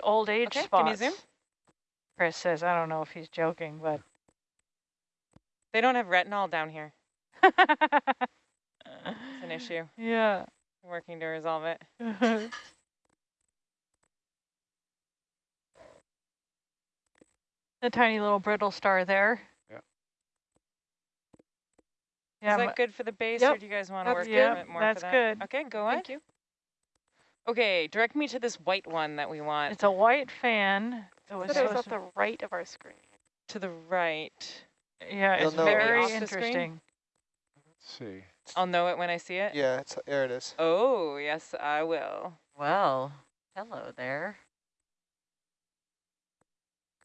just old age Okay, spots. can you zoom? Chris says, I don't know if he's joking, but. They don't have retinol down here. It's an issue. Yeah. I'm working to resolve it. the tiny little brittle star there. Yeah. Yeah, Is that good for the base, or do you guys want to that's work a good. bit more That's for that? good. Okay, go on. Thank you. Okay, direct me to this white one that we want. it's a white fan. It was But it at the right of our screen. to the right. to- yeah, You'll it's very Off interesting. Let's see. I'll know it when I see it. Yeah, it's there it is. Oh, yes, I will. Well, hello there.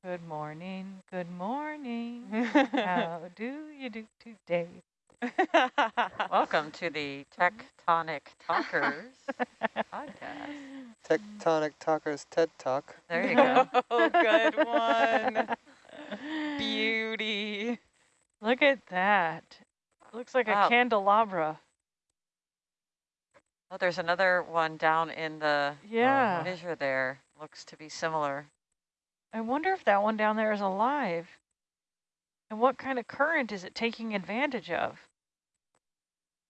Good morning, good morning. How do you do today? Welcome to the Tectonic Talkers podcast. Tectonic Talkers TED Talk. There you go. oh, good one. Beauty. Look at that. Looks like Wow. a candelabra. Oh, there's another one down in the Yeah. fissure there. Looks to be similar. I wonder if that one down there is alive. And what kind of current is it taking advantage of?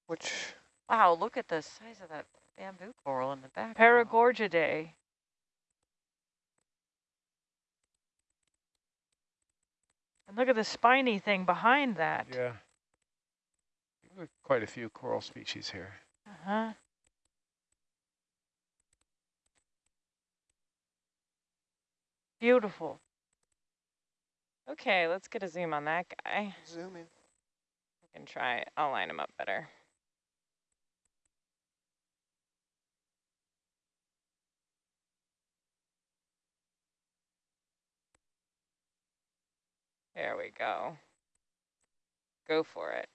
Which Wow, look at the size of that bamboo coral in the back. Paragorgiidae. And look at the spiny thing behind that. Yeah. We've Quite a few coral species here. Uh-huh. Beautiful. Okay, let's get a zoom on that guy. zoom in. I can try. I'll line him up better. There we go. Go for it.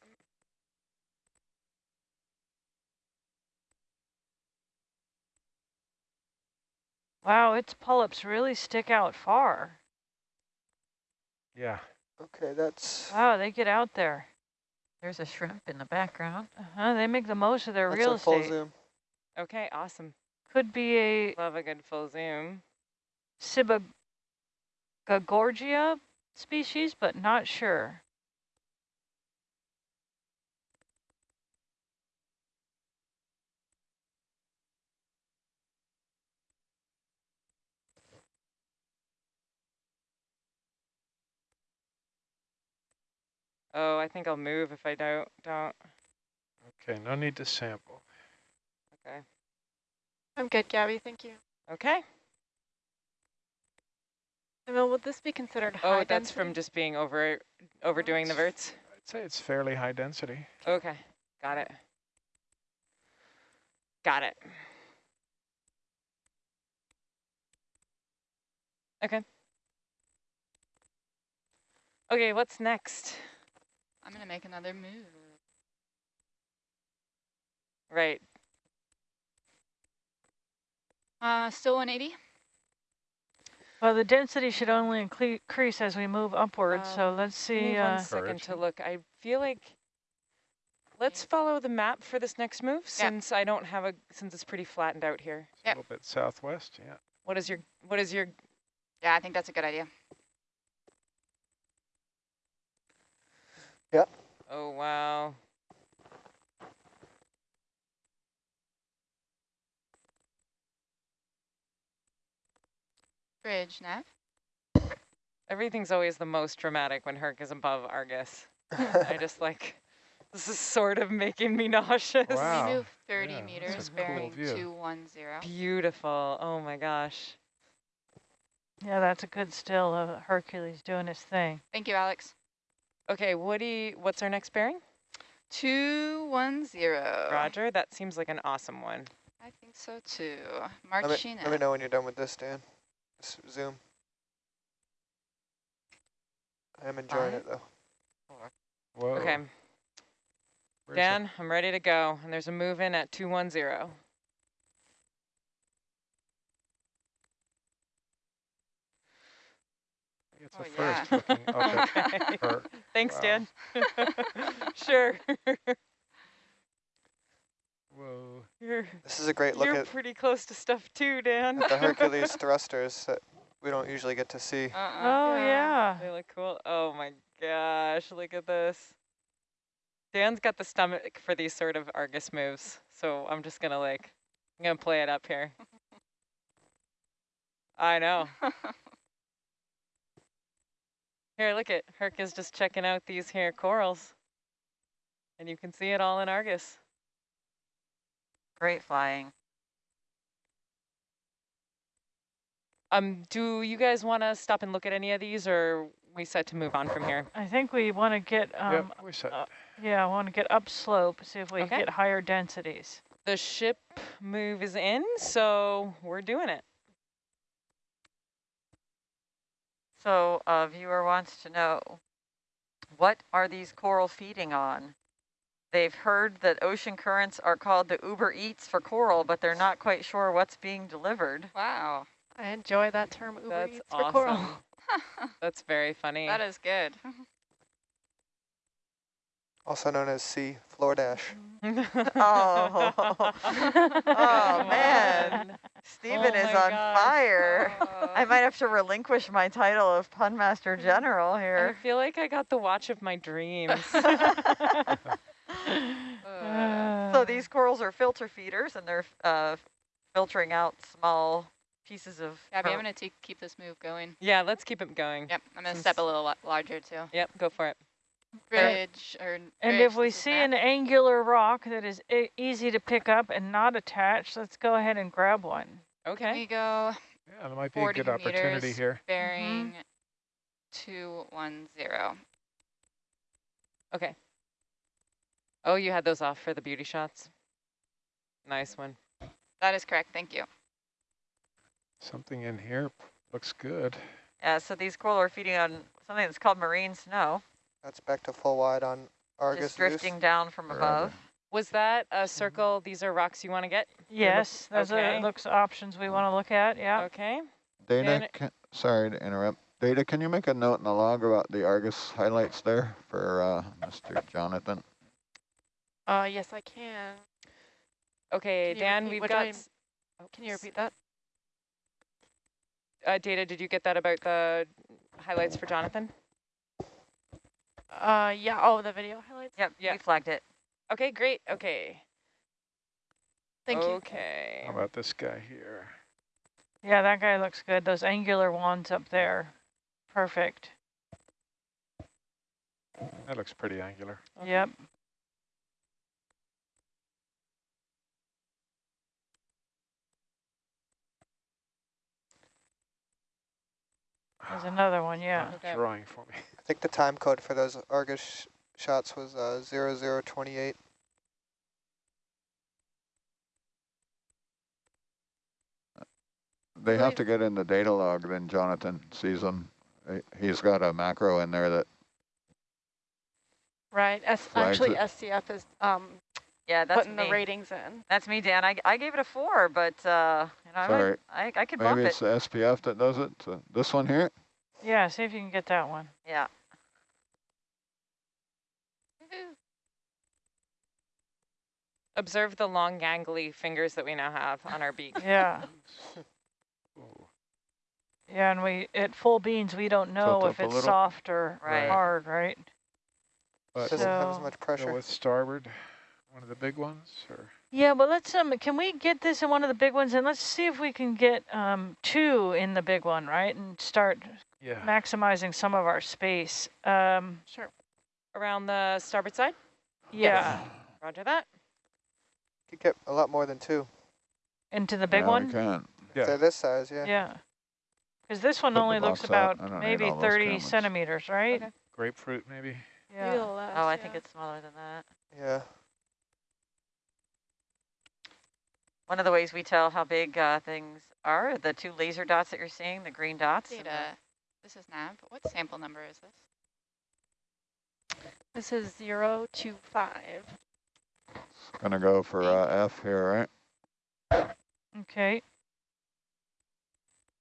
Wow, its polyps really stick out far. Yeah. Okay, that's Wow, they get out there. There's a shrimp in the background. Uh-huh, they make the most of their that's real a full estate. zoom. Okay, awesome. Could be a Love a good full zoom. Sibogagorgia species, but not sure. Oh, I think I'll move if I don't. Don't. Okay, no need to sample. Okay. I'm good, Gabby. Thank you. Okay. Emil, would this be considered high Oh, that's from just being over overdoing the verts. I'd say it's fairly high density. Okay, got it. Got it. Okay. Okay, what's next? I'm gonna make another move. Right. Uh, still 180. Well, the density should only increase as we move upwards, so Um, let's see. one Uh, second to look. I feel like let's follow the map for this next move since I don't have a since it's pretty flattened out here. It's A little bit southwest, yeah. What is your what is your Yeah, I think that's a good idea. Yep. Oh wow. Bridge, Nav. Everything's always the most dramatic when Herc is above Argus. I just like this is sort of making me nauseous. Wow. We move 30 yeah, meters, bearing view. 210. Beautiful. Oh my gosh. yeah, that's a good still of Hercules doing his thing. Thank you, Alex. Okay, Woody, what's our next bearing? 210. Roger, that seems like an awesome one. I think so too. Let me, let me know when you're done with this, Dan. Just zoom. I'm enjoying it though. Whoa. Okay, where's Dan, I'm ready to go. And there's a move in at 210. It's Oh, a yeah. first looking up at her. Thanks, Wow. Dan. sure. Whoa. You're, This is a great look you're at pretty close to stuff too, Dan. the Hercules thrusters that we don't usually get to see. Uh-uh. Oh, yeah. They look cool. Oh my gosh, look at this. Dan's got the stomach for these sort of Argus moves, so I'm just gonna like, I'm gonna play it up here. I know. Here, look at Herc is just checking out these here corals. And you can see it all in Argus. Great flying. Um, do you guys want to stop and look at any of these, or we set to move on from here? I think we want to get, um, Yep, we set. uh, yeah, I want to get upslope, see if we Okay. can get higher densities. The ship move is in, so we're doing it. So a viewer wants to know, what are these coral feeding on? They've heard that ocean currents are called the Uber Eats for coral, but they're not quite sure what's being delivered. Wow. I enjoy that term Uber That's Eats for coral. That's very funny. that is good. Also known as C, floor dash. Oh, oh man, Stephen Oh is on gosh. fire. I Uh, might have to relinquish my title of Pun Master General here. I here. feel like I got the watch of my dreams. Uh, So these corals are filter feeders and they're uh, filtering out small pieces of Gabby, I'm going to keep this move going. yeah, let's keep it going. Yep, I'm going to step a little larger too. Yep, go for it. Bridge or Bridge And if we see Matt. an angular rock that is e easy to pick up and not attached, let's go ahead and grab one. Can Okay. we go Yeah, there might be a good opportunity here. bearing 210? Okay. Oh, you had those off for the beauty shots. Nice one. That is correct, thank you. Something in here looks good. Yeah, so these coral are feeding on something that's called marine snow, That's back to full wide on Argus. just Zeus. drifting down from Forever. above. Was that a circle? These are rocks you want to get? Yes, those okay. are looks options we want to look at. Yeah. Okay. Data, can, sorry to interrupt. Data, can you make a note in the log about the Argus highlights there for uh, Mr. Jonathan? Uh, yes, I can. Okay, Can Dan, repeat we've got. I- s- oh, Can you repeat that? Uh, Data, did you get that about the highlights for Jonathan? Uh, yeah. Oh, the video highlights. Yep, Yeah. we flagged it. Okay, great. Okay. Thank you. Okay. How about this guy here? Yeah, that guy looks good. Those angular wands up there. Perfect. That looks pretty angular. Okay. Yep. There's another one, yeah. Okay. Drawing for me. I think the time code for those Argus sh shots was uh, 0028. They have to get in the data log, then Jonathan sees them. He- He's got a macro in there that, Right. S actually, it. SCF is um Yeah, that's putting me. the ratings in. That's me, Dan. I, I gave it a four, but uh, you know, I, Sorry. I I could bump maybe it. it's the SPF that does it. So this one here? Yeah, see if you can get that one. Yeah. Observe the long gangly fingers that we now have on our beak. Yeah. Yeah, and we at full beans we don't know Tilt if it's little. soft or Right. hard, right? But Doesn't have as So- much go pressure. with starboard, one of the big ones, or Yeah, but let's um can we get this in one of the big ones and let's see if we can get um two in the big one, right? And start yeah. maximizing some of our space. Um Sure. Around the starboard side? yeah, Roger that. Could get a lot more than two. into the big Yeah, we one. can. Yeah. They're this size, yeah. Yeah. Because this one Put only looks out. about I don't need maybe 30 cameras. centimeters, right? Okay. Grapefruit, maybe. Maybe Yeah. less, Oh, I think it's smaller than that. Yeah. One of the ways we tell how big uh, things are, the two laser dots that you're seeing, the green dots. and the- Data. This is nav. What sample number is this? This is zero to. Gonna go for uh, F here, right? Okay.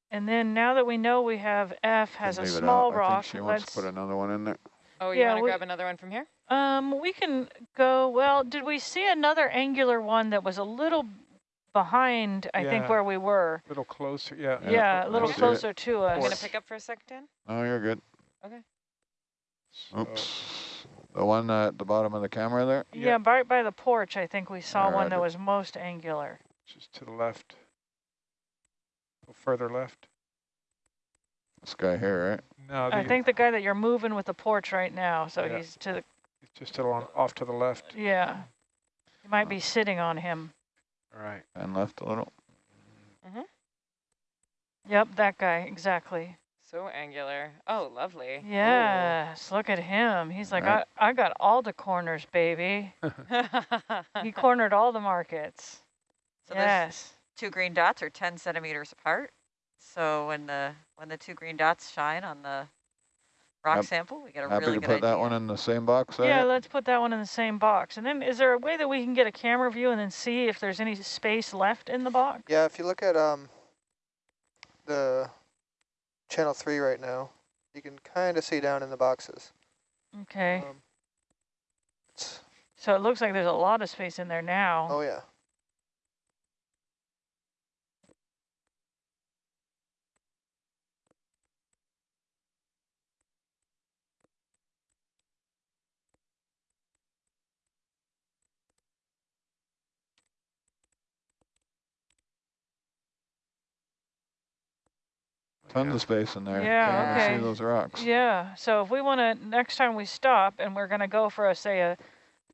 And then now that we know we have F has Can a leave it small out. I rock, think she wants let's to put another one in there. Oh, you Yeah, want to we- grab another one from here? Um, we can go, well, did we see another angular one that was a little behind, I think, Yeah. where we were? A little closer, yeah. Yeah, Yeah, a little I see it. closer to I'm gonna us. pick up for a sec, Dan. Oh, you're good. So, Oops. The one at the bottom of the camera there? Yeah, right by the porch, I think we saw one Alright. that was most angular. Just to the left. A little further left. This guy here, right? No, I the, think the guy that you're moving with the porch right now, so Yeah. he's to the, just to the, off to the left. yeah. You might be sitting on him. All right. And left a little. Mm-hmm. Yep, that guy, exactly. So angular. Oh, lovely. Yes, look at him. He's like, Right. I, I got all the corners, baby. He cornered all the markets. So yes. two green dots are 10 centimeters apart. So when the when the two green dots shine on the rock Hap- sample, we get a Happy really to good put idea. that one in the same box there? Yeah, let's put that one in the same box. And then is there a way that we can get a camera view and then see if there's any space left in the box? Yeah, if you look at um the channel three right now, you can kind of see down in the boxes. Okay. Um, So it looks like there's a lot of space in there now. oh yeah. Tons of space in there. Yeah, Can't okay. see those rocks. Yeah, so if we want to, next time we stop and we're going to go for a, say, a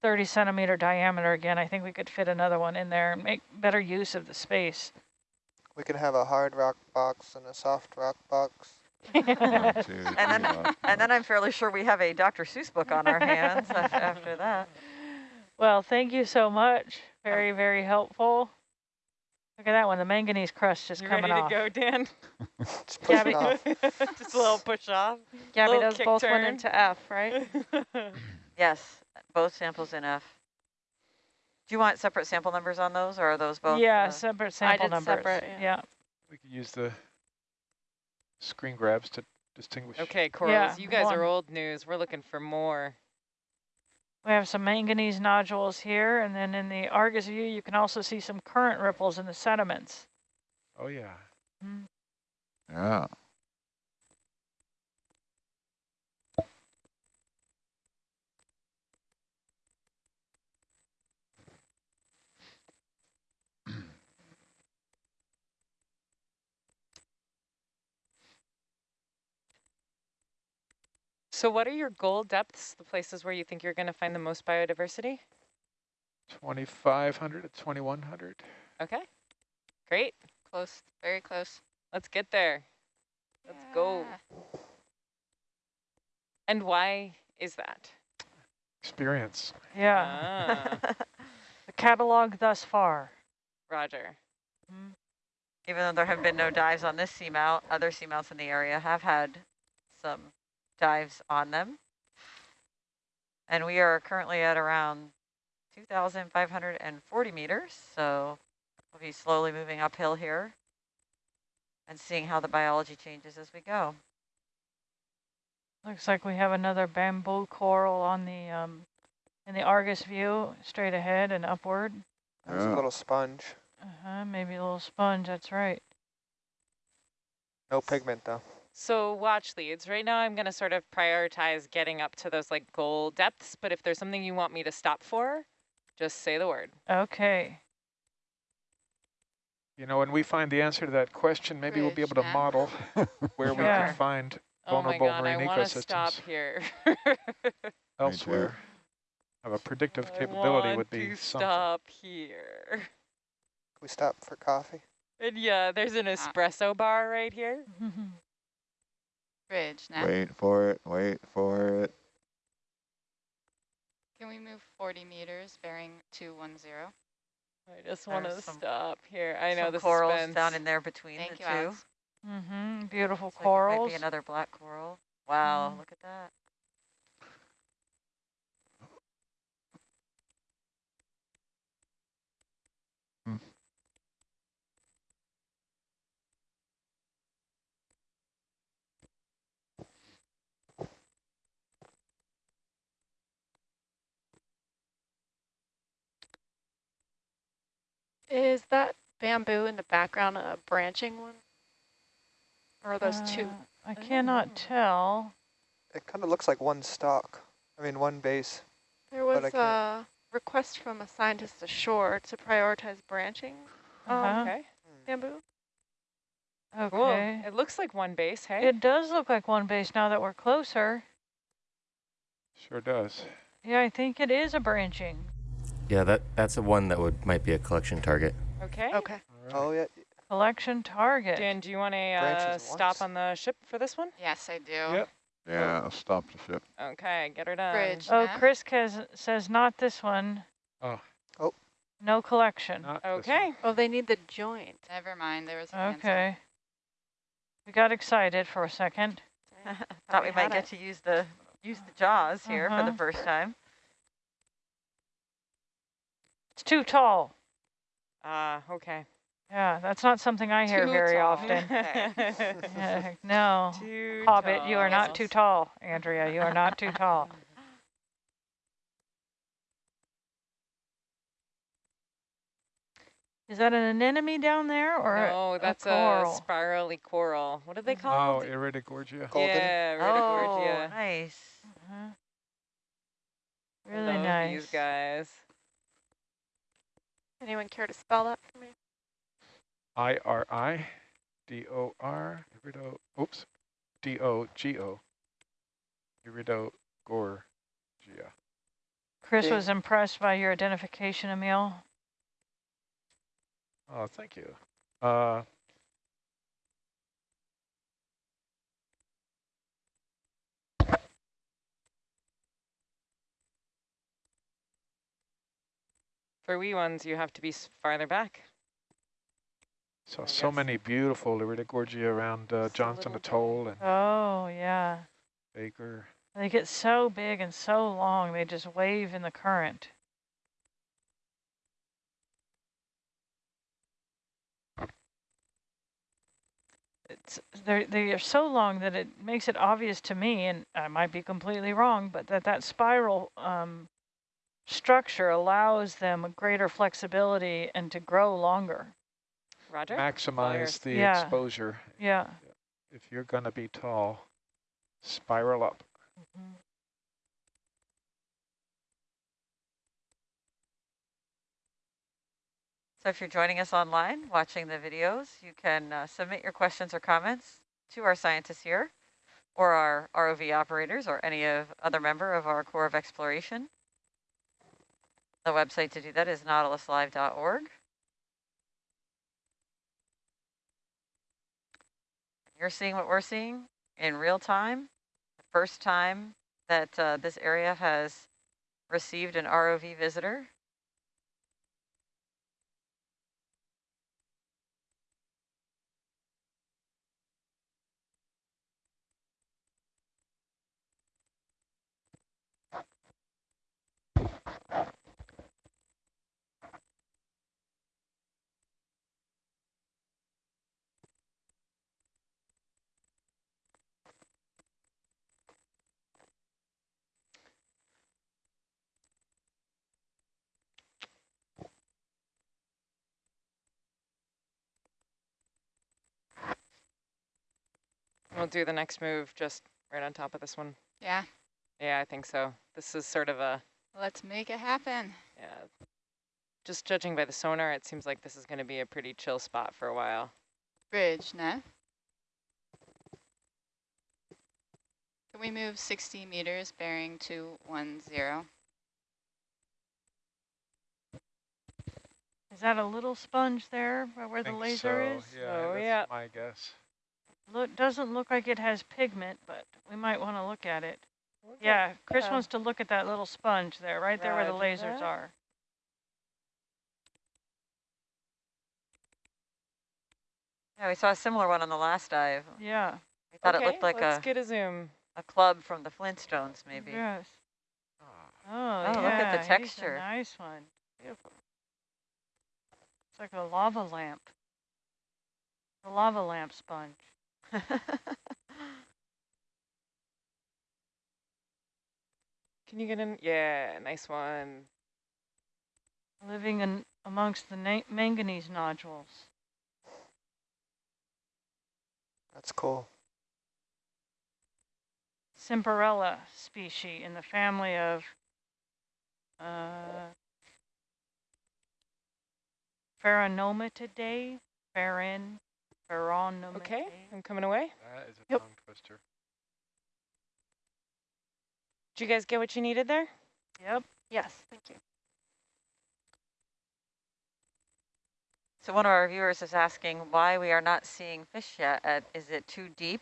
30 centimeter diameter again, I think we could fit another one in there and make better use of the space. We can have a hard rock box and a soft rock box. One, And then, and then I'm fairly sure we have a Dr. Seuss book on our hands after that. well, thank you so much. Very, very helpful. Look at that one. The manganese crust is You coming ready off. to go, Dan? Just push Gabby. it off. Just a little push off. Gabby, Little those kick both went into F, right? Yes, both samples in F. Do you want separate sample numbers on those, or are those both? yeah, uh, separate sample did numbers. separate, yeah. We could use the screen grabs to distinguish. okay, corals, Yeah, you guys one. are old news. We're looking for more. We have some manganese nodules here, and then in the Argus view, you can also see some current ripples in the sediments. Oh, yeah. Mm. Yeah. So what are your goal depths, the places where you think you're going to find the most biodiversity? 2,500 to 2,100. Okay, great. Close, very close. Let's get there. Let's go. And why is that? Experience. Yeah, Ah, the catalog thus far. Roger. Even though there have been no dives on this seamount, other seamounts in the area have had some dives on them. And we are currently at around 2,540 meters, so we'll be slowly moving uphill here and seeing how the biology changes as we go. Looks like we have another bamboo coral on the um, in the Argus view, straight ahead and upward. There's Yeah. a little sponge. Uh-huh, maybe a little sponge, that's right. No pigment though. So watch leads. Right now I'm going to sort of prioritize getting up to those like goal depths, but if there's something you want me to stop for, just say the word. Okay. You know, when we find the answer to that question, maybe we'll be able to map. model where we can find vulnerable Oh my god, I marine want to stop ecosystems here. elsewhere. Have a predictive I capability want would be to something. stop here. We stop for coffee. And yeah, there's an ah. espresso bar right here. Bridge, now. Wait for it, wait for it. Can we move 40 meters bearing 210? I just want to stop here. I know the corals suspense. down in there between Thank the you, two. Alex. mm-hmm. Beautiful Looks like it might be another black coral. Wow, Mm. look at that. Is that bamboo in the background a branching one? Or are those two? Uh, I cannot tell. It kind of looks like one stalk. I mean, one base. There was a request from a scientist ashore to prioritize branching um, Uh-huh. Okay, bamboo. cool. Okay. It looks like one base, hey? It does look like one base now that we're closer. Sure does. Yeah, I think it is a branching. Yeah, that that's the one that would might be a collection target. Okay. Okay. All right. Oh, yeah. Collection target. Dan, do you want to uh, stop on the ship for this one? Yes, I do. Yep. Yeah, I'll stop the ship. Okay, get her done. Bridge. Oh, Yeah. Chris Kez says not this one. Oh. Oh. No collection. Not. Okay. Oh, they need the joint. Never mind, there was an answer. Okay. We got excited for a second. Thought we we might get it. to use the use the jaws here for Uh-huh. the first time. It's too tall. Ah, okay. Yeah, that's not something I hear Too very tall. often. Yeah, no. Too Hobbit, you are not too tall, Andrea. You are not too tall. Is that an anemone down there or a- No, that's a, coral? spirally coral. What are they called? Oh, called? Iridogorgia. Golden. Yeah, Oh, nice. Uh-huh. Really Love nice. these guys. Anyone care to spell that for me? I R I D O R Irido. Oops. D O G O. Iridogorgia. Chris was impressed by your identification, Emil. Oh, thank you. Uh, For wee ones, you have to be farther back. saw I so guess. many beautiful Iridogorgia around uh, Johnston Atoll and Oh, yeah. Baker. They get so big and so long, they just wave in the current. It's, they're, they are so long that it makes it obvious to me, and I might be completely wrong, but that that spiral um, structure allows them greater flexibility and to grow longer. Roger? Maximize the Yeah. exposure. Yeah. If you're going to be tall, spiral up. So if you're joining us online, watching the videos, you can uh, submit your questions or comments to our scientists here, or our ROV operators, or any of other member of our Corps of Exploration. The website to do that is nautiluslive.org. You're seeing what we're seeing in real time. The first time that uh, this area has received an ROV visitor. We'll do the next move just right on top of this one. Yeah, Yeah, I think so. This is sort of a, let's make it happen. yeah. Just judging by the sonar, it seems like this is going to be a pretty chill spot for a while. Bridge, Nav. Can we move 60 meters bearing 210? Is that a little sponge there where the Think laser so, is? Yeah, Oh, that's yeah. my guess. Look, doesn't look like it has pigment, but we might want to look at it. Yeah, Chris yeah. wants to look at that little sponge there, right there where the lasers that. are. Yeah, we saw a similar one on the last dive. Yeah. We thought okay, it looked like let's a, get a zoom. a club from the Flintstones, maybe. Yes. Ah, Oh, Oh, yeah. look at the he's a texture. nice one. Beautiful. It's like a lava lamp. A lava lamp sponge. Can you get in? Yeah, nice one. Living an amongst the manganese nodules. That's cool. Semperella species in the family of uh, Pheronematidae, Pherin, Pheronematidae. Okay, I'm coming away. That is a Yep. tongue twister. Did you guys get what you needed there? Yep. Yes, thank you. So one of our viewers is asking why we are not seeing fish yet. At, is it too deep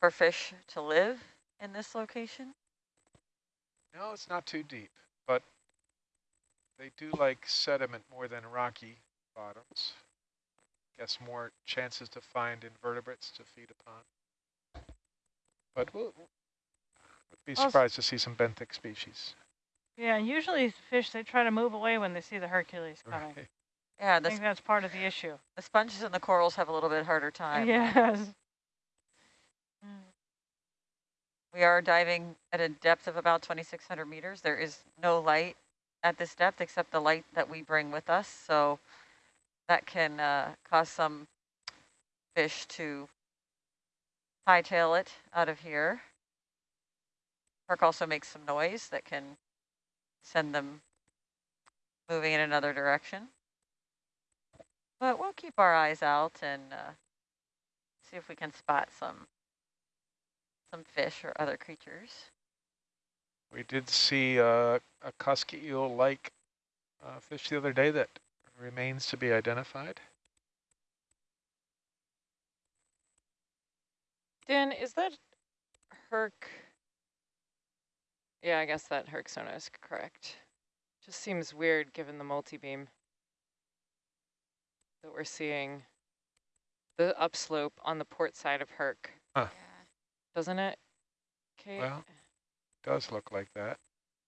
for fish to live in this location? No, it's not too deep, but they do like sediment more than rocky bottoms. Guess more chances to find invertebrates to feed upon. But we'll, we'll be Also- surprised to see some benthic species. Yeah, and usually fish, they try to move away when they see the Hercules coming. Right. Yeah, I think that's part of the issue. the sponges and the corals have a little bit harder time. Yes. Mm. We are diving at a depth of about 2,600 meters. There is no light at this depth except the light that we bring with us. So that can uh, cause some fish to hightail it out of here. Park also makes some noise that can send them moving in another direction. But we'll keep our eyes out and uh, see if we can spot some some fish or other creatures. We did see uh, a Cusky eel-like uh, fish the other day that remains to be identified. Dan, is that Herc? Yeah, I guess that Herc sonar is correct. Just seems weird given the multi-beam that we're seeing the upslope on the port side of Herc, Yeah. doesn't it? Kate? Well, does look like that.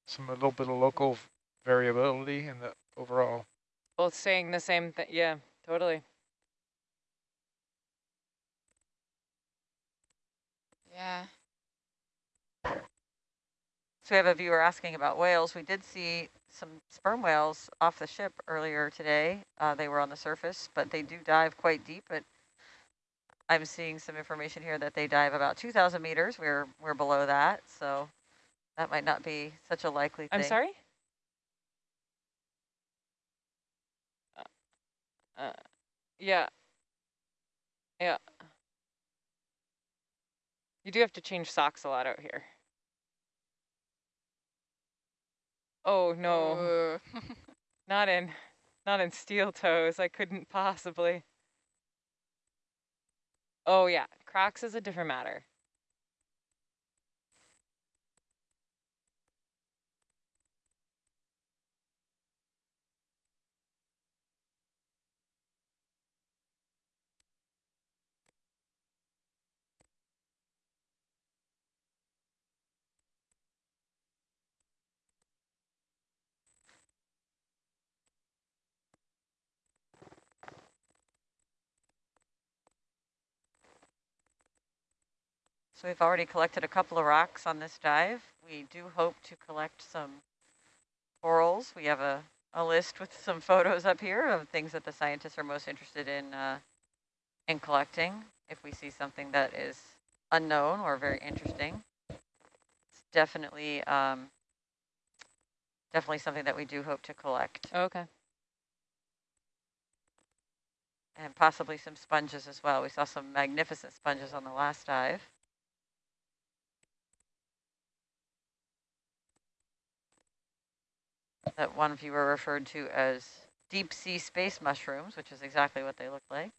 Some a little bit of local variability in the overall. Both saying the same thing. Yeah, totally. Yeah. So we have a viewer asking about whales. We did see some sperm whales off the ship earlier today. Uh, they were on the surface, but they do dive quite deep. But I'm seeing some information here that they dive about 2,000 meters. We're we're below that, so that might not be such a likely thing. I'm sorry? Uh, yeah. Yeah. You do have to change socks a lot out here. Oh no, not in, not in steel toes. I couldn't possibly. Oh yeah, Crocs is a different matter. So we've already collected a couple of rocks on this dive. We do hope to collect some corals. We have a, a list with some photos up here of things that the scientists are most interested in uh, in collecting. If we see something that is unknown or very interesting, it's definitely um, definitely something that we do hope to collect, Okay. and possibly some sponges as well. We saw some magnificent sponges on the last dive. That one viewer referred to as deep sea space mushrooms, which is exactly what they look like.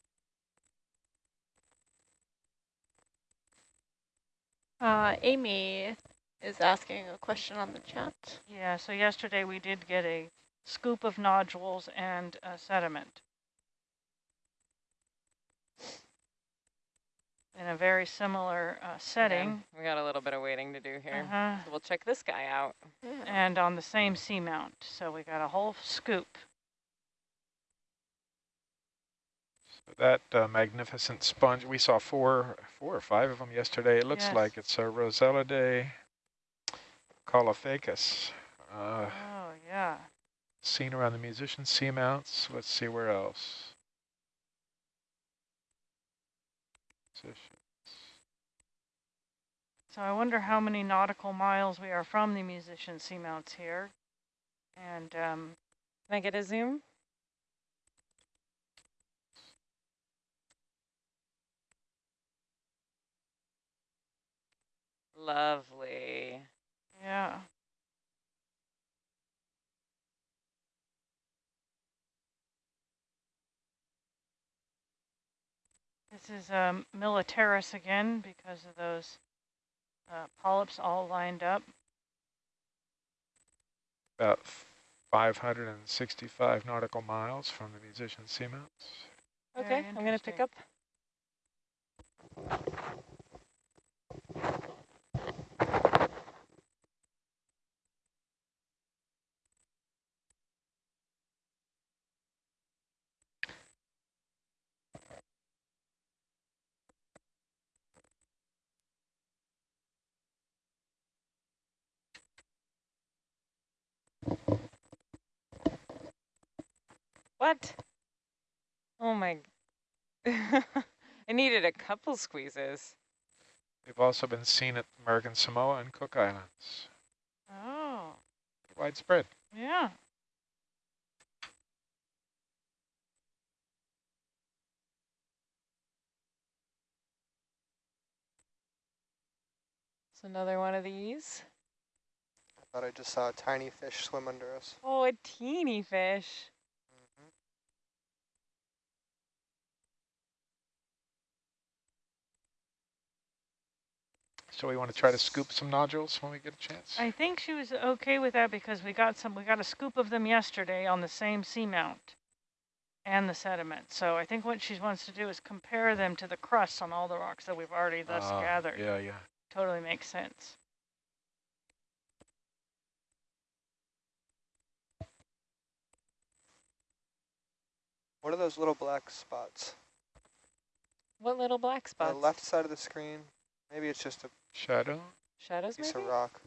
Uh, Amy is asking a question on the chat. Yeah, so yesterday we did get a scoop of nodules and uh, sediment. In a very similar uh, Yeah, setting we got a little bit of waiting to do here. uh-huh, So we'll check this guy out. Yeah. and on the same seamount. So we got a whole scoop. So that uh, magnificent sponge, we saw four, four or five of them yesterday. It looks Yes. like it's a Rossellidae caulophacus. Uh, Oh, yeah. Seen around the musician seamounts. Let's see where else. Musician. So I wonder how many nautical miles we are from the musician seamounts here. And um, Can I get a zoom? Lovely. yeah. This is um, Militaris again because of those uh, polyps all lined up. About 565 nautical miles from the musician seamounts. Very Okay, I'm going to pick up. What? Oh my. I needed a couple squeezes. They've also been seen at American Samoa and Cook Islands. Oh, Widespread. yeah. So another one of these. I thought I just saw a tiny fish swim under us. Oh, a teeny fish. So we want to try to scoop some nodules when we get a chance. I think she was okay with that because we got some, we got a scoop of them yesterday on the same seamount and the sediment. So I think what she wants to do is compare them to the crusts on all the rocks that we've already thus Ah, gathered. Yeah, yeah. Totally makes sense. What are those little black spots? What little black spots? The left side of the screen. Maybe it's just a Shadow. Shadows piece maybe? of rock.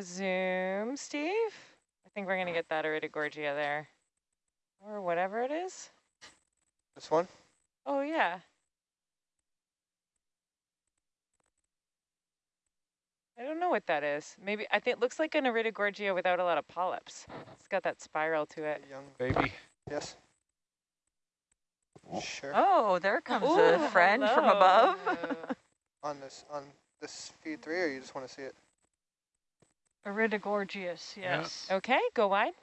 Zoom, Steve. I think we're going to get that Iridogorgia there. Or whatever it is. This one? Oh, yeah. I don't know what that is. Maybe, I think it looks like an Iridogorgia without a lot of polyps. It's got that spiral to it. A young. Baby. Yes. Sure. Oh, there comes Ooh, a friend from hello. above. On this on this feed three, or you just want to see it? Iridogorgias, Yeah. yes. Okay, go wide.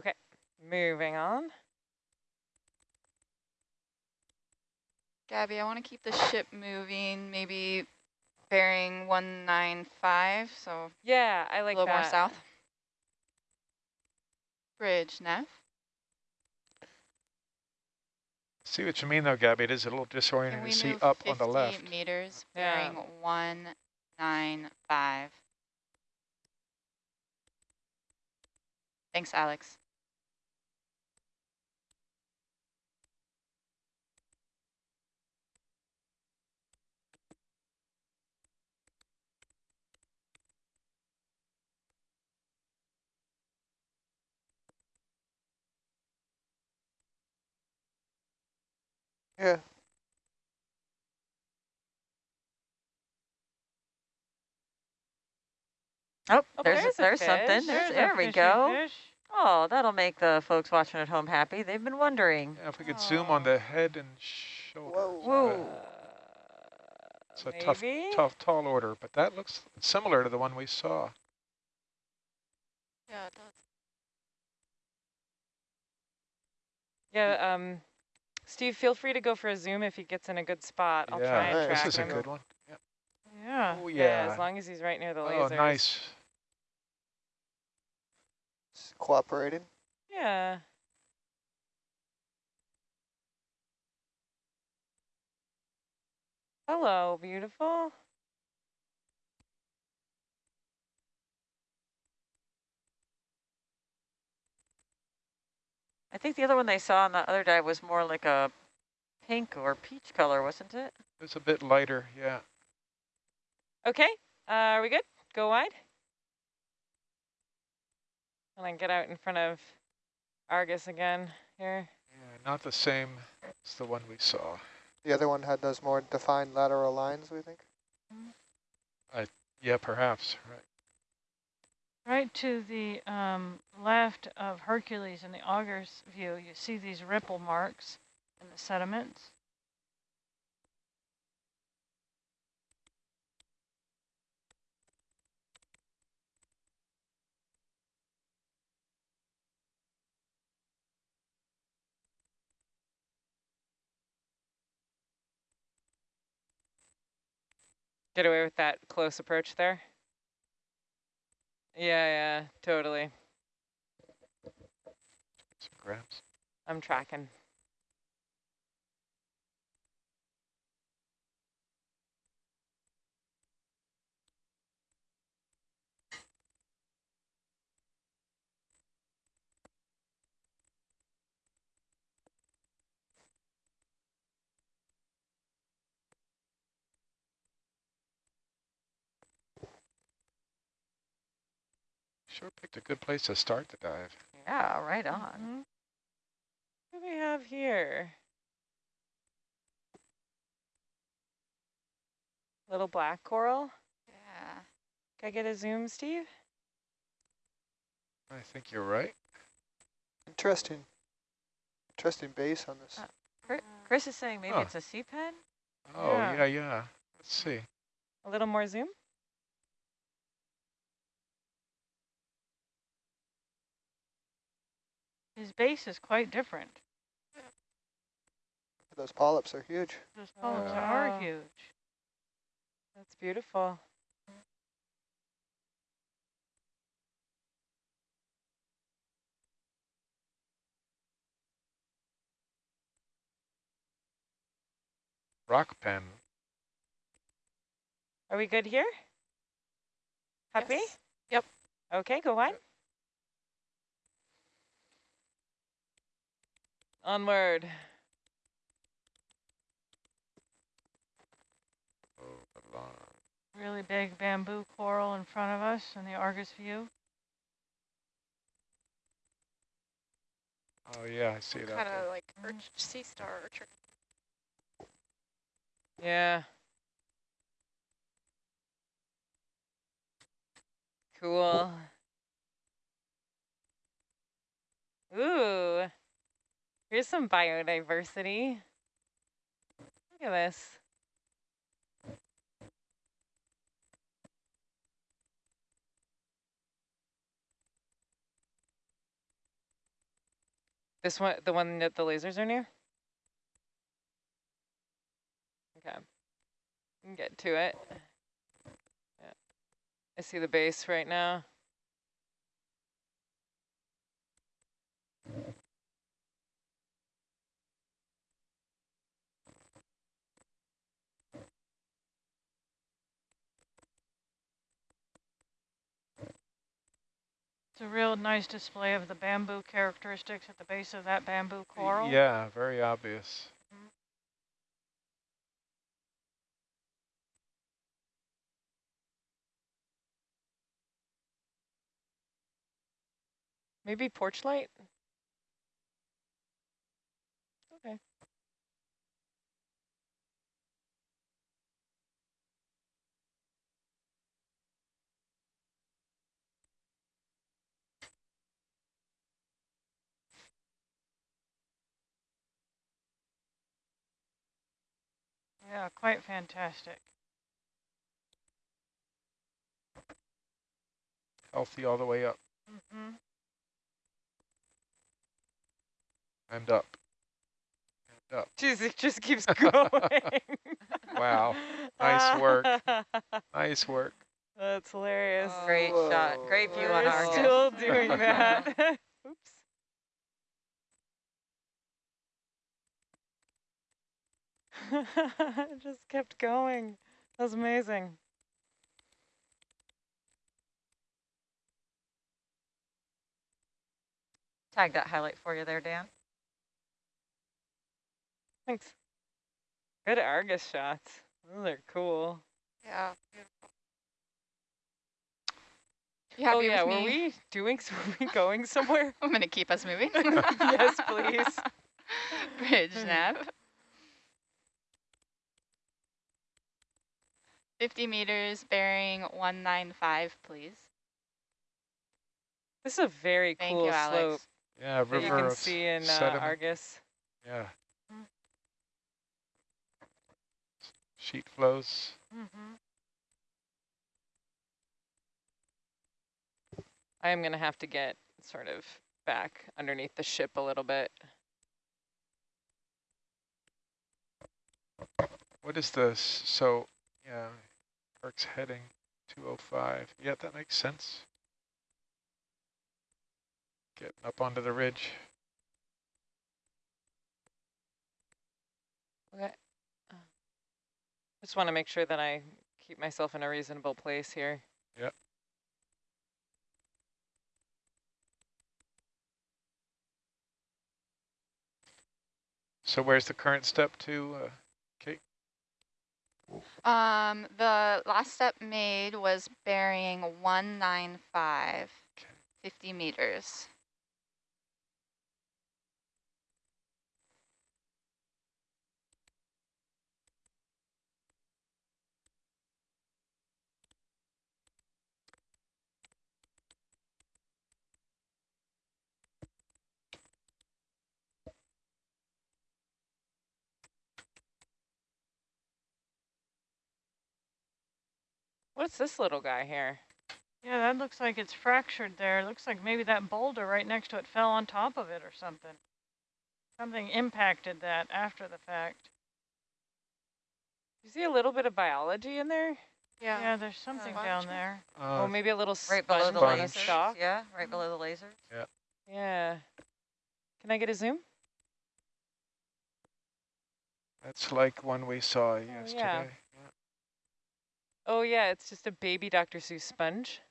Okay, moving on. Gabby, I want to keep the ship moving, maybe bearing 195, so Yeah, I like a little that. more south. Bridge, Nav. See what you mean though, Gabby. It is a little disorienting to see up on the left. meters, Yeah. bearing 195. Thanks, Alex. Yeah. Oh, Oh, there's there's a there's something. fish. There's, There's a there we go. fish. Oh, that'll make the folks watching at home happy. They've been wondering. Yeah, if we could zoom on the head and shoulders. Whoa. Whoa. uh, It's a maybe? tough, tough, tall order, but that looks similar to the one we saw. Yeah, it does. Yeah, um, Steve, feel free to go for a zoom if he gets in a good spot. I'll yeah, try and track him. This is him. a good one. Yeah. Oh, yeah. yeah. As long as he's right near the laser. Oh, nice. Cooperating. Yeah. Hello, beautiful. I think the other one they saw on the other dive was more like a pink or peach color, wasn't it? It's a bit lighter, yeah. Okay, uh, are we good? Go wide. And then get out in front of Argus again here. Yeah, not the same as the one we saw. The other one had those more defined lateral lines, we think. Yeah, perhaps, right. Right to the um, left of Hercules in the Argus view, you see these ripple marks in the sediments. Get away with that close approach there. Yeah, yeah, totally. Some grabs. I'm tracking. Sure picked a good place to start the dive. Yeah, right on. Mhm. What do we have here? Little black coral. Yeah. Can I get a zoom, Steve? I think you're right. Interesting. Interesting base on this. Uh, Chris is saying maybe Huh. it's a sea pen? Oh, Yeah. yeah, yeah. Let's see. A little more zoom. His base is quite different. Those polyps are huge. Those polyps are huge. That's beautiful. Rock pen. Are we good here? Happy? Yes. Yep. Okay, go wide. Onward. Oh, the line. Really big bamboo coral in front of us in the Argus view. Oh, yeah, I see that. Kind of like urch sea star orchard. Yeah. Cool. Ooh. Here's some biodiversity. Look at this. This one, the one that the lasers are near? Okay. Get to it. Yeah. I see the base right now. It's a real nice display of the bamboo characteristics at the base of that bamboo coral. Yeah, very obvious. Maybe porch light? Okay. Yeah, quite fantastic. Healthy all the way up Mm-hmm. and up. And up. Jeez, it just keeps going. Wow. Nice work. Nice work. That's hilarious. Great shot. Great view on We're Argus. still doing that. Oops. It just kept going. That was amazing. Tag that highlight for you there, Dan. Thanks. Good Argus shots. Those are cool. Yeah, beautiful. You happy oh yeah, with were me? we doing? s- Were we going somewhere? I'm gonna keep us moving. yes, please. Bridge hmm. nav. 50 meters, bearing 195, please. This is a very Thank cool you, slope Alex. Yeah, that you river can of see in uh. Argus. Yeah. Sheet flows. Mm-hmm. I am gonna have to get sort of back underneath the ship a little bit. What is this? So, yeah, Kirk's heading 205. Yeah, that makes sense. Getting up onto the ridge. Okay. Uh, Just want to make sure that I keep myself in a reasonable place here. Yep. So where's the current step to, uh? Um, the last step made was bearing 195, Okay. 50 meters. What's this little guy here? Yeah, that looks like it's fractured there. It looks like maybe that boulder right next to it fell on top of it or something. Something impacted that after the fact. You see a little bit of biology in there? Yeah. Yeah, there's something sponge down maybe? there. oh, Uh, maybe a little Right below the on Sponge. lasers. stalk? Yeah, right below the lasers. Yeah. Yeah. Can I get a zoom? that's like one we saw yesterday. yeah. Oh yeah, it's just a baby Dr. Seuss sponge.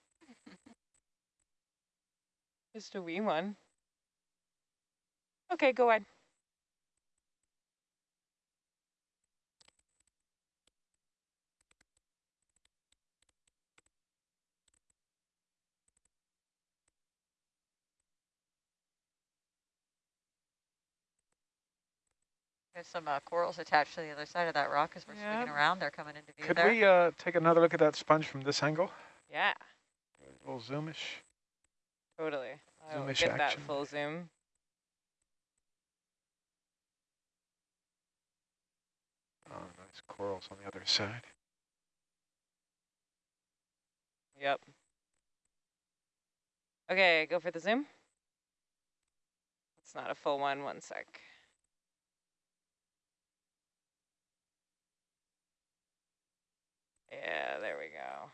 just a wee one. Okay, go ahead. There's some uh, corals attached to the other side of that rock as we're swinging around. They're coming into view Could there. we uh, take another look at that sponge from this angle? Yeah, A little zoomish. totally. I'll Zoomish get that action. full zoom. Oh, nice corals on the other side. Yep. Okay, go for the zoom. It's not a full one, one sec. Yeah, there we go.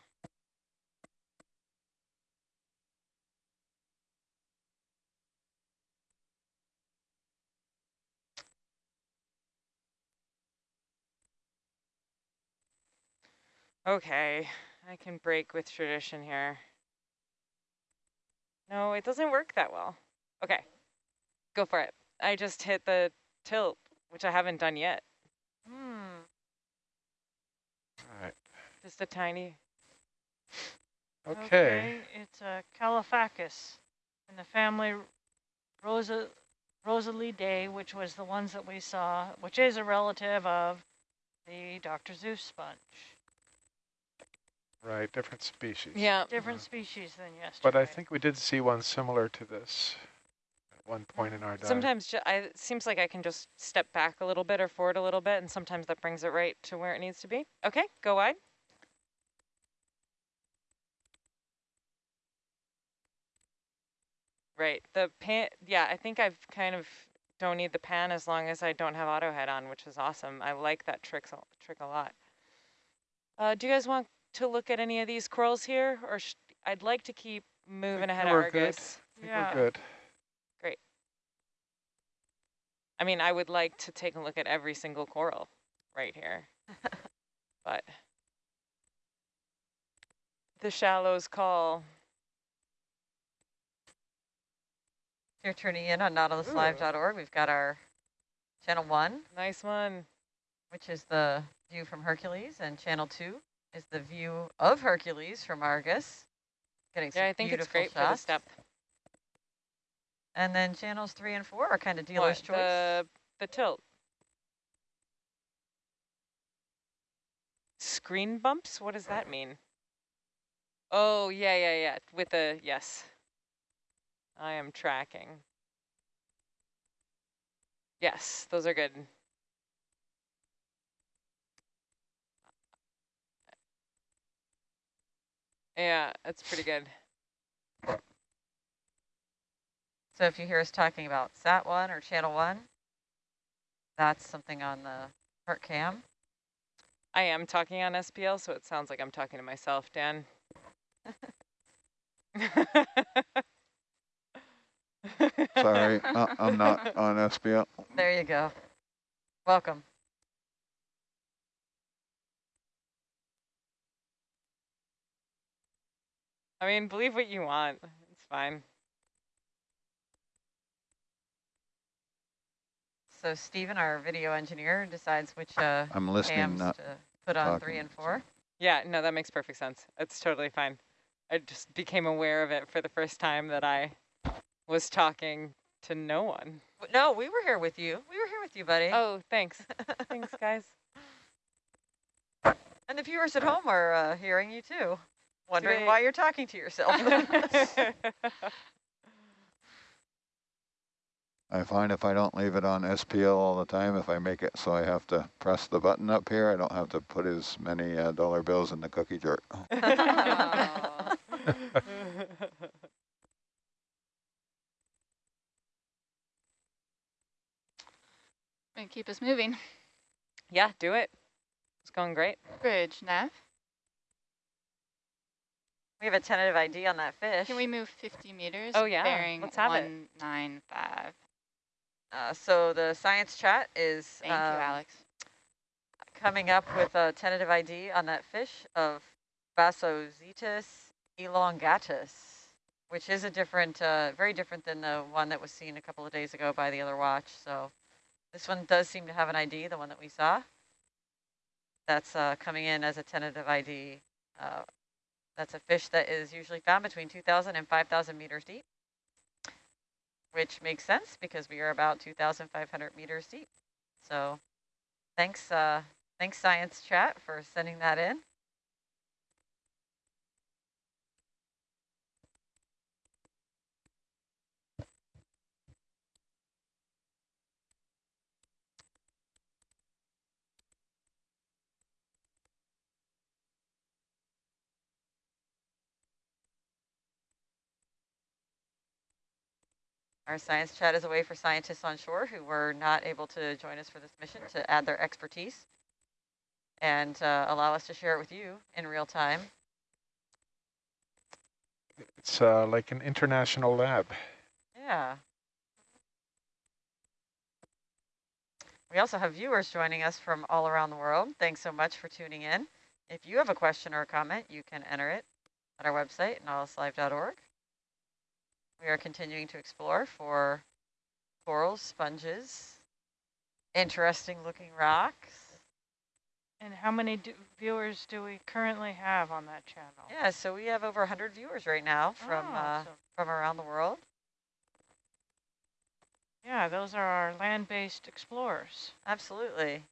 Okay, I can break with tradition here. No, it doesn't work that well. Okay, go for it. I just hit the tilt, which I haven't done yet. Hmm. All right. Just a tiny. Okay. It's uh, a Caulophacus in the family Rosa Rossellidae, which was the ones that we saw, which is a relative of the Dr. Seuss sponge. Right, different species. Yeah. Different species than yesterday. But I think we did see one similar to this at one point in our dive. Sometimes I, it seems like I can just step back a little bit or forward a little bit, and sometimes that brings it right to where it needs to be. Okay, go wide. Right, the pan, yeah, I think I've kind of don't need the pan as long as I don't have auto head on, which is awesome. I like that trick, a- trick a lot. Uh, do you guys want to look at any of these corals here, or sh I'd like to keep moving ahead of we're good. Yeah. we're good. Great. I mean, I would like to take a look at every single coral. right here. but the shallows call. You're tuning in on nautiluslive.org, we've got our channel one, Nice one. which is the view from Hercules, and channel two is the view of Hercules from Argus. Getting Yeah, I think it's great for the shots. step. And then channels three and four are kind of What, dealer's choice. The, the tilt. Screen bumps? What does that mean? Oh, yeah, yeah, yeah. With a yes. I am tracking. Yes, those are good. Yeah, that's pretty good. So if you hear us talking about sat one or channel one, that's something on the Herc cam. I am talking on SPL, so it sounds like I'm talking to myself, Dan. Sorry, uh, I'm not on SPL. There you go. Welcome. I mean, believe what you want. It's fine. So Stephen, our video engineer, decides which uh, I'm listening, cams not to put on three and four. Yeah, no, that makes perfect sense. It's totally fine. I just became aware of it for the first time that I was talking to no one. No, we were here with you. We were here with you, buddy. Oh, thanks. thanks, guys. And the viewers at home are uh, hearing you too, wondering Great. why you're talking to yourself. I find if I don't leave it on SPL all the time, if I make it so I have to press the button up here, I don't have to put as many uh, dollar bills in the cookie jar. Gonna keep us moving. yeah, do it. It's going great. Bridge, nav. we have a tentative ID on that fish. Can we move 50 meters? Oh, yeah, Bearing let's have it. 195. Uh, so the science chat is Thank um, you, Alex. coming up with a tentative ID on that fish of Bassozetus elongatus, which is a different, uh, very different than the one that was seen a couple of days ago by the other watch. So this one does seem to have an ID, the one that we saw. That's uh, coming in as a tentative ID. Uh, that's a fish that is usually found between 2,000 and 5,000 meters deep, which makes sense because we are about 2,500 meters deep. So thanks, uh, thanks Science Chat for sending that in. Our science chat is a way for scientists on shore who were not able to join us for this mission to add their expertise and uh, allow us to share it with you in real time. It's uh, like an international lab. Yeah. We also have viewers joining us from all around the world. Thanks so much for tuning in. If you have a question or a comment, you can enter it at our website, nautiluslive.org. We are continuing to explore for corals, sponges, interesting looking rocks. And how many do viewers do we currently have on that channel? Yeah, so we have over 100 viewers right now from Oh, uh, so- from around the world. yeah, those are our land-based explorers. Absolutely.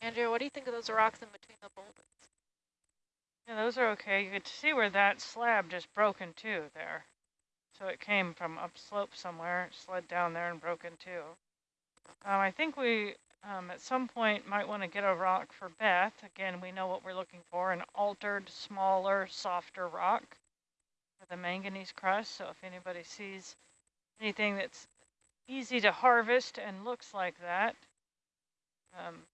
Andrea, what do you think of those rocks in between the boulders? Yeah, those are okay. You could see where that slab just broke in two there. So it came from upslope somewhere, slid down there and broke in two. Um, I think we, um, at some point, might want to get a rock for Beth. Again, we know what we're looking for, an altered, smaller, softer rock with a manganese crust. So if anybody sees anything that's easy to harvest and looks like that, um,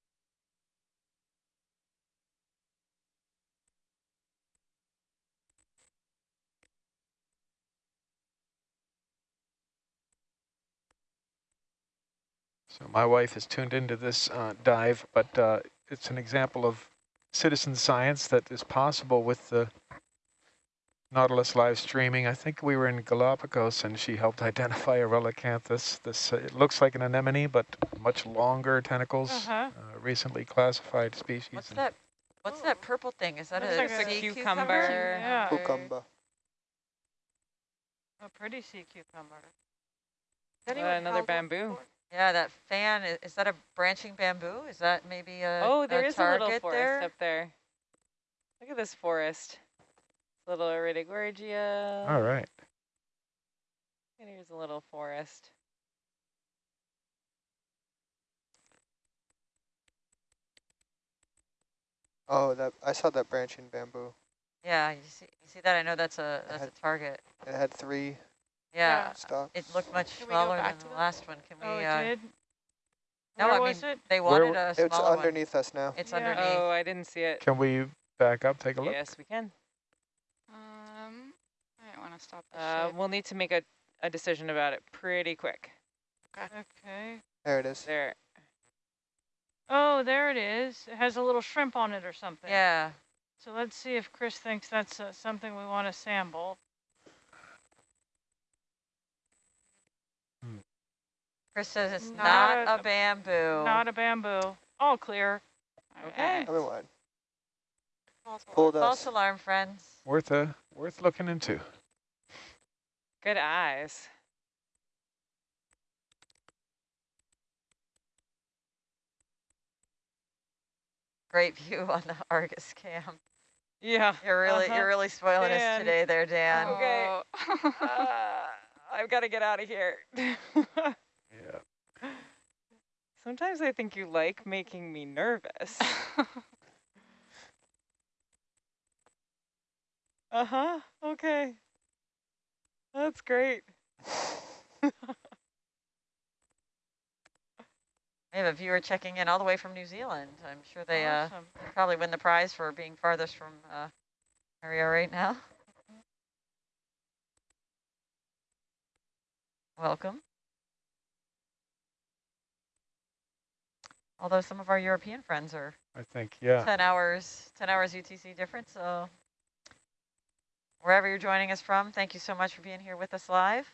So my wife is tuned into this uh, dive, but uh, it's an example of citizen science that is possible with the Nautilus live streaming. I think we were in Galapagos and she helped identify a relicanthus. This uh, it looks like an anemone, but much longer tentacles. Uh-huh. Uh, recently classified species. What's that? What's that purple thing? Is that a, like a sea cucumber. Yeah. Cucumber. A pretty sea cucumber. Uh, another bamboo. Yeah, that fan, is, is that a branching bamboo? Is that maybe a Oh, there a is a little forest there? up there. Look at this forest. Little Iridogorgia. All right. And here's a little forest. Oh, that I saw that branching bamboo. Yeah, you see, you see that? I know that's a that's had- a target. It had three Yeah, stalks. it looked much Can we go smaller back than to the that? last one. Can we? Oh, it uh, did? no, Where I was mean it? they Where wanted a It's smaller one. underneath us now. It's Yeah. underneath. Oh, I didn't see it. Can we back up, take a look? Yes, we can. Um, I don't want to stop the Uh, ship. we'll need to make a, a decision about it pretty quick. Okay. There it is. There. Oh, there it is. It has a little shrimp on it or something. Yeah. So let's see if Chris thinks that's uh, something we want to sample. Chris says it's Not not, a- a bamboo. Not a bamboo. All clear. Okay. Coming wide. False alarm. False alarm, friends. Worth a worth looking into. Good eyes. Great view on the Argus cam. Yeah. You're really uh-huh. you're really spoiling Dan. us today, there, Dan. Okay. Oh. Uh, I've got to get out of here. Sometimes I think you like making me nervous. Uh-huh. Okay. That's great. We have a viewer checking in all the way from New Zealand. I'm sure they uh, probably win the prize for being farthest from uh, area right now. Welcome. Although some of our European friends are I think, yeah. 10 hours, 10 hours UTC difference. So wherever you're joining us from, thank you so much for being here with us live.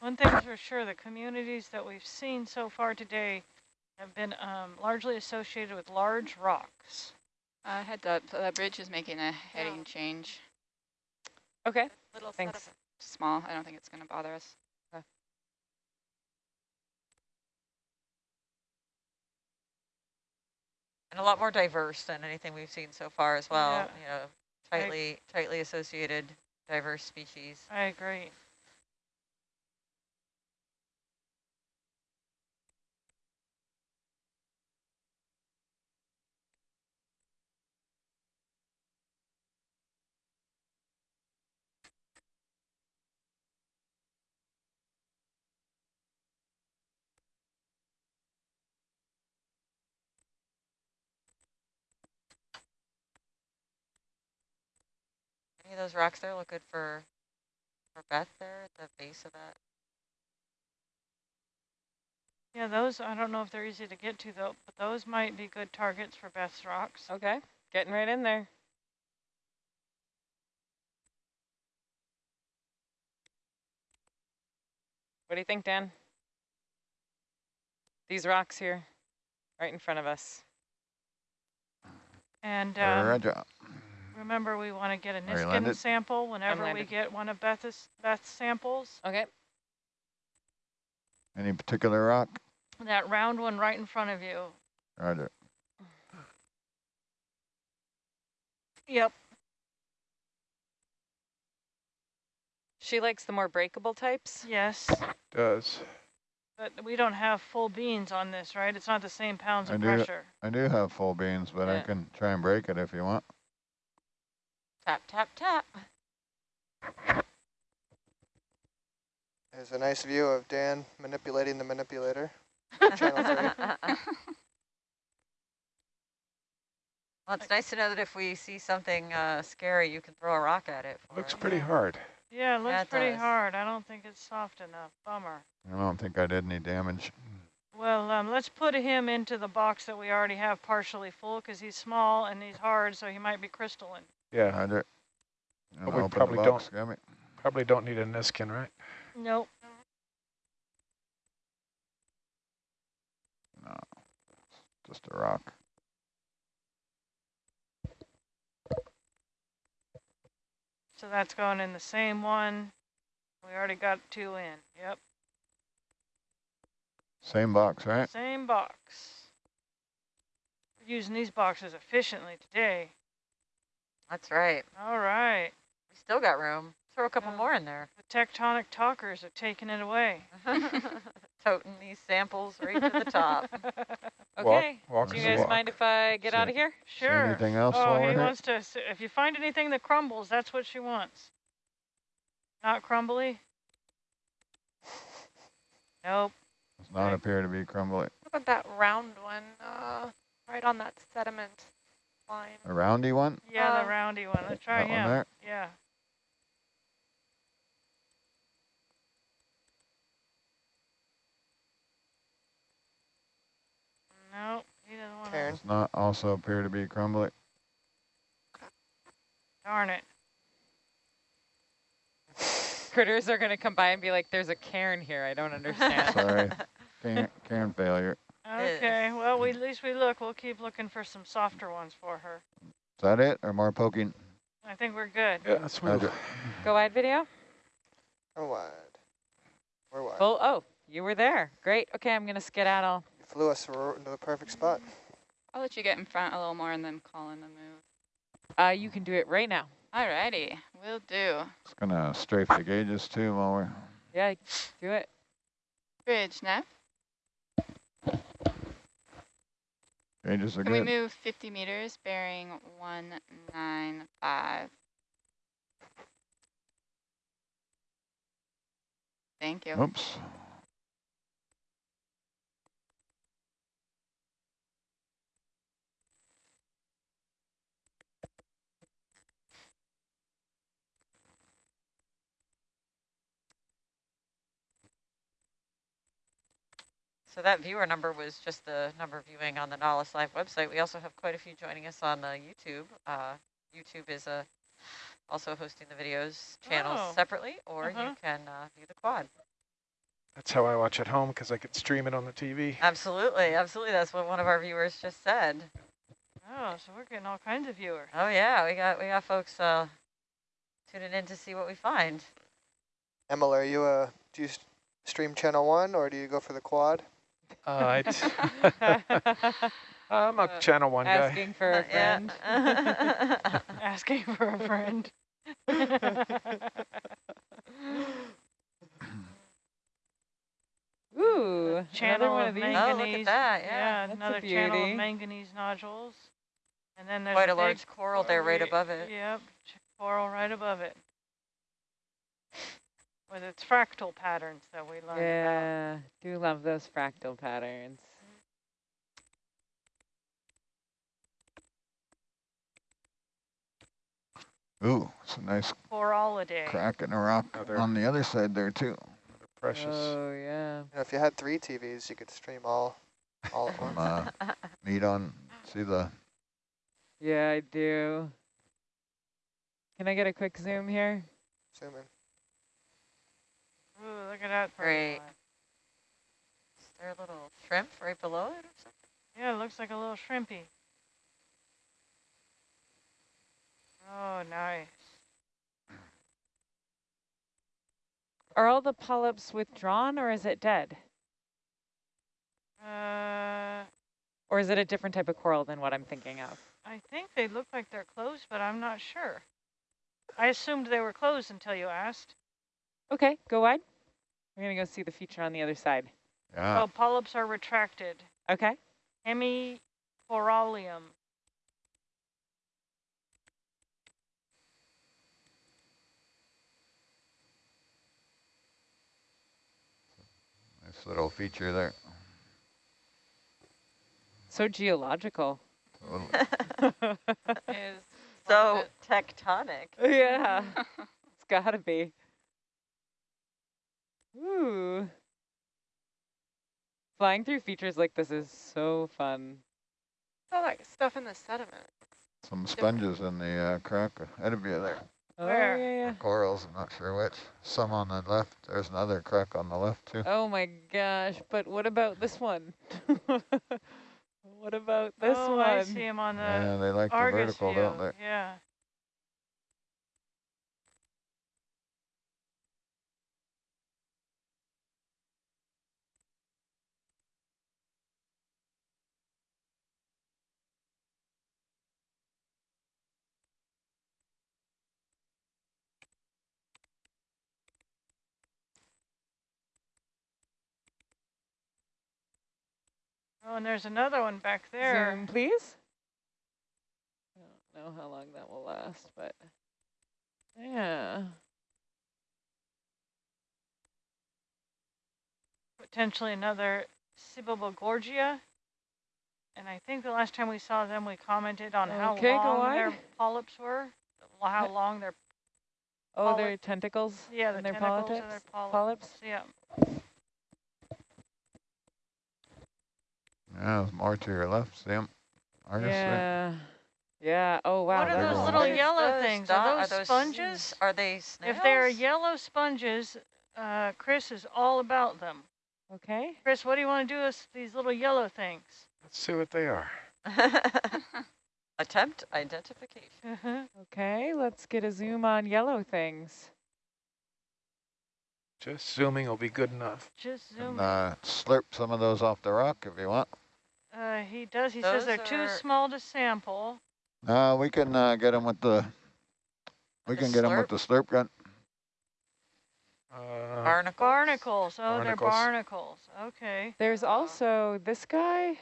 One thing's for sure, the communities that we've seen so far today have been um, largely associated with large rocks. Uh, heads up, so that bridge is making a heading change. Okay. Little Thanks. setup. Small, I don't think it's going to bother us. And a lot more diverse than anything we've seen so far as well. Yeah. You know, tightly, tightly associated, diverse species. I agree. Those rocks there look good for for Beth there at the base of that. Yeah, those, I don't know if they're easy to get to though, but those might be good targets for Beth's rocks. Okay. Getting right in there. What do you think, Dan? These rocks here, right in front of us. And um, Roger. Remember, we want to get a Are Niskin landed? sample whenever we get one of Beth's, Beth's samples. Okay. Any particular rock? That round one right in front of you. Roger. Yep. She likes the more breakable types. Yes. Does. But we don't have full beans on this, right? It's not the same pounds I of do. pressure. I do have full beans, but I can try and break it if you want. Tap, tap, tap. There's a nice view of Dan manipulating the manipulator. Channel Well, it's nice to know that if we see something uh, scary, you can throw a rock at it. for Looks us. pretty hard. Yeah, it Yeah, looks it pretty does. hard. I don't think it's soft enough. Bummer. I don't think I did any damage. Well, um, let's put him into the box that we already have partially full because he's small and he's hard, so he might be crystalline. Yeah, Roger. And But we open the probably box, Gabby. probably don't need a Niskin, right? Nope. No, just a rock. So that's going in the same one. We already got two in. Yep. Same box, right? Same box. We're using these boxes efficiently today. That's right. All right. We still got room. Throw a couple Yeah. more in there. The tectonic talkers are taking it away. Toting these samples right to the top. Okay. walk Do you guys walk. mind if I get out of here? sure. anything else Oh, he here? wants to, s- if you find anything that crumbles, that's what she wants. Not crumbly? Nope. Does not appear to be crumbly. What about that round one, uh, right on that sediment line? A roundy one? Yeah, Um, the roundy one. Let's try That one him. there? Yeah. Nope, he doesn't want to. Karen. Does not also appear to be crumbly. Darn it. Critters are going to come by and be like, there's a cairn here. I don't understand. Sorry. Cairn, can failure. Okay, well, we, at least we look. We'll keep looking for some softer ones for her. Is that it or more poking? I think we're good. Yeah, let's move. Go wide video. Go wide? We're wide. Full. Oh, you were there. Great. Okay, I'm going to skedaddle. You flew us into the perfect spot. I'll let you get in front a little more and then call in the move. Uh, you can do it right now. Alrighty, will do. Just gonna strafe the gauges too while we're Yeah, do it. Bridge, nav. Gauges are Can we move 50 meters, bearing 195? Thank you. Oops. So that viewer number was just the number viewing on the Nautilus Live website. We also have quite a few joining us on uh, YouTube. Uh, YouTube is uh, also hosting the videos channels Oh. separately, or Uh-huh. you can uh, view the quad. That's how I watch at home because I can stream it on the TV. Absolutely, absolutely. That's what one of our viewers just said. Oh, so we're getting all kinds of viewers. Oh yeah, we got we got folks uh, tuning in to see what we find. Emil, are you a, do you stream channel one or do you go for the quad? Uh, I I'm a Uh, channel one guy. Asking for a friend. Asking for a friend. Ooh, another one of of these. Oh, look at that, yeah, that's a another channel of manganese nodules. And then there's Quite a big large coral there right above it. Yep, coral right above it. With its fractal patterns that we learned about. Yeah, do love those fractal patterns. Ooh, it's a nice Coralliidae. crack in a rock Another- on the other side there too. Precious. Oh yeah. You know, if you had three TVs, you could stream all, all at Some once. uh, meat on, see the, Yeah, I do. Can I get a quick zoom here? Zoom in. Ooh, look at that. Great. Is there a little shrimp right below it or something? Yeah, it looks like a little shrimpy. Oh, nice. Are all the polyps withdrawn or is it dead? Uh, Or is it a different type of coral than what I'm thinking of? I think they look like they're closed, but I'm not sure. I assumed they were closed until you asked. Okay, go wide. We're gonna go see the feature on the other side. Yeah. Oh, polyps are retracted. Okay. Hemicorallium. Nice little feature there. So geological. Totally. Is So tectonic. yeah, it's gotta be. Ooh. Flying through features like this is so fun. all that stuff in the sediment. Some sponges in the uh, crack ahead of you there. Oh, Where? yeah, yeah. Corals, I'm not sure which. Some on the left. There's another crack on the left too. Oh my gosh, but what about this one? what about this oh, one? I see him on the Yeah, they like the vertical, view. don't they? Yeah. Oh, and there's another one back there. Zoom, please. I don't know how long that will last, but yeah. Potentially another Sibogagorgia. And I think the last time we saw them, we commented on how Okay, go long their polyps were, how long their Oh, their tentacles yeah, the and their tentacles polyps. and their polyps. polyps. Yeah. Yeah, there's more to your left. See 'em? Argus there. Yeah. Yeah. Oh wow. What are they're those going little yellow Those things? dot- Are those sponges? Are they snails? If they're yellow sponges, uh, Chris is all about them. Okay. Chris, what do you want to do with these little yellow things? Let's see what they are. Attempt identification. Uh-huh. Okay. Let's get a zoom on yellow things. Just zooming will be good enough. Just And, zoom. in. uh, slurp some of those off the rock if you want. Uh, he does. He says they're too are- small to sample. Uh, we can uh, get them with the. We The can get them with slurp? the slurp gun. Uh, Barnacles. Barnacles. Oh, they're Barnacles. barnacles. Okay. There's also this guy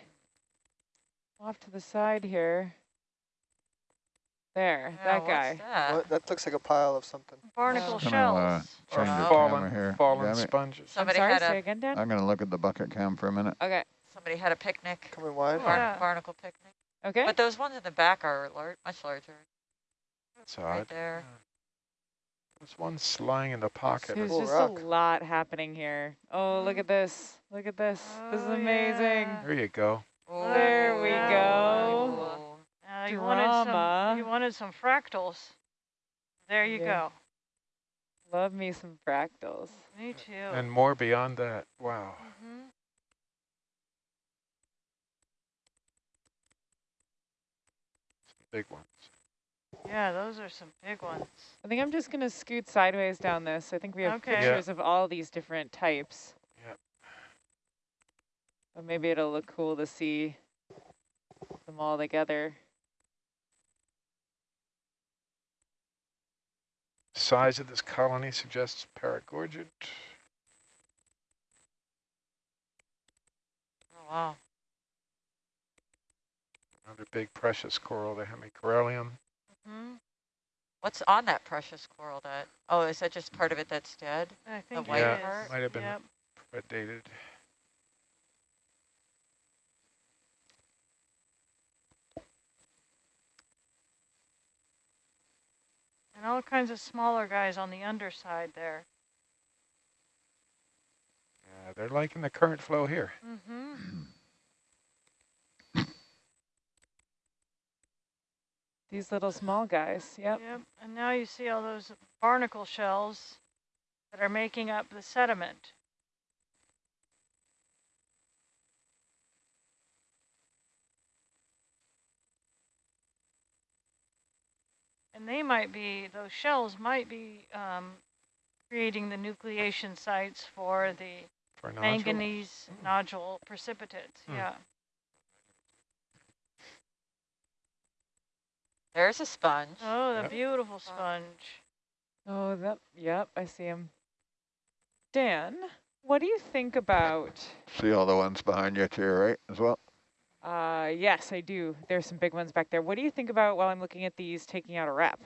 off to the side here. There, Yeah, that what's guy. that? What? That looks like a pile of something. Barnacle. Gonna, shells. uh, or change the fallen, camera here. fallen Got it? sponges. I'm Somebody sorry, had say a again, Dan? I'm gonna look at the bucket cam for a minute. Okay. Somebody had a picnic. Coming wide. Yeah. Barnacle picnic. Okay. But those ones in the back are lar much larger. That's Right odd. there. Yeah. There's one lying in the pocket. There's Cool just rock. a lot happening here. Oh, look at this. Look at this. this is Oh, amazing. yeah. There you go. There we go. Uh, you wanted some. Drama. You wanted some fractals. There you Yeah. go. Love me some fractals. Me too. And more beyond that. Wow. Mhm. Big ones. Yeah, those are some big ones. I think I'm just going to scoot sideways down this. I think we have Okay. Yeah. pictures of all these different types. Yep. But maybe it'll look cool to see them all together. Size of this colony suggests paragorgid. Oh, wow. Another big precious coral, the hemicorallium. hmm What's on that precious coral that, oh, is that just part of it that's dead? I think white it part? is. Might have been- Yep. Predated. And all kinds of smaller guys on the underside there. Yeah, they're liking the current flow here. Mm-hmm. These little small guys. Yep. Yep. And now you see all those barnacle shells that are making up the sediment. And they might be, those shells might be um, creating the nucleation sites for the For nodule. manganese nodule precipitates. Hmm. Yeah. There's a sponge. Oh, the Yep. beautiful sponge. Oh, that, yep, I see him. Dan, What do you think about, See all the ones behind you to your right as well? uh, yes, I do. There's some big ones back there. What do you think about, while I'm looking at these, taking out a rep?